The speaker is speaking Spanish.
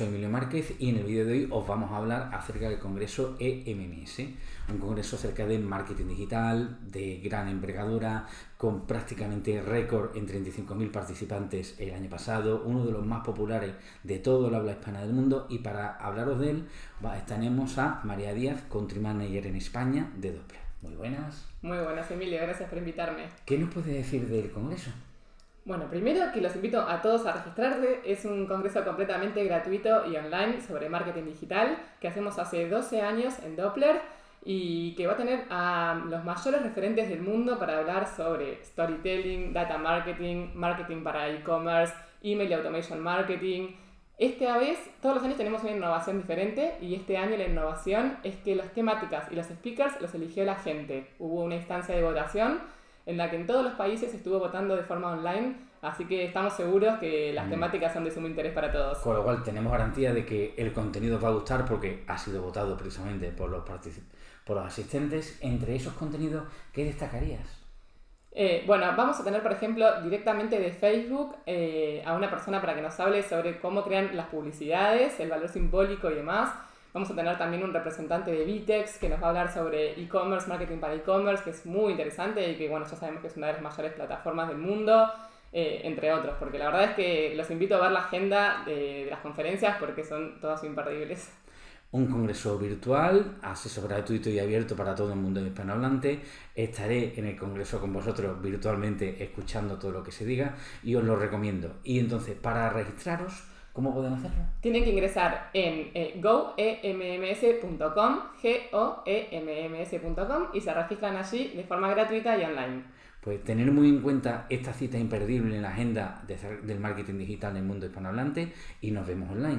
soy Emilio Márquez y en el vídeo de hoy os vamos a hablar acerca del Congreso EMMS, un congreso acerca de marketing digital, de gran envergadura, con prácticamente récord en 35.000 participantes el año pasado, uno de los más populares de todo el habla hispana del mundo y para hablaros de él tenemos a María Díaz, Country Manager en España de Doppler. Muy buenas. Muy buenas, Emilio, gracias por invitarme. ¿Qué nos puede decir del Congreso? Bueno, primero que los invito a todos a registrarse. Es un congreso completamente gratuito y online sobre marketing digital que hacemos hace 12 años en Doppler y que va a tener a los mayores referentes del mundo para hablar sobre storytelling, data marketing, marketing para e-commerce, email automation marketing. Esta vez, todos los años tenemos una innovación diferente y este año la innovación es que las temáticas y los speakers los eligió la gente. Hubo una instancia de votación en la que en todos los países estuvo votando de forma online, así que estamos seguros que las mm. temáticas son de sumo interés para todos. Con lo cual tenemos garantía de que el contenido va a gustar porque ha sido votado precisamente por los, por los asistentes. Entre esos contenidos, ¿qué destacarías? Eh, bueno, vamos a tener, por ejemplo, directamente de Facebook eh, a una persona para que nos hable sobre cómo crean las publicidades, el valor simbólico y demás. Vamos a tener también un representante de Vitex que nos va a hablar sobre e-commerce, marketing para e-commerce, que es muy interesante y que bueno, ya sabemos que es una de las mayores plataformas del mundo, eh, entre otros, porque la verdad es que los invito a ver la agenda de, las conferencias porque son todas imperdibles. Un congreso virtual, acceso gratuito y abierto para todo el mundo hispanohablante. Estaré en el congreso con vosotros virtualmente escuchando todo lo que se diga y os lo recomiendo. Y entonces, para registraros, ¿Cómo pueden hacerlo? Tienen que ingresar en eh, goemms.com, goemms.com y se registran allí de forma gratuita y online. Pues tener muy en cuenta esta cita imperdible en la agenda del marketing digital en el mundo hispanohablante y nos vemos online.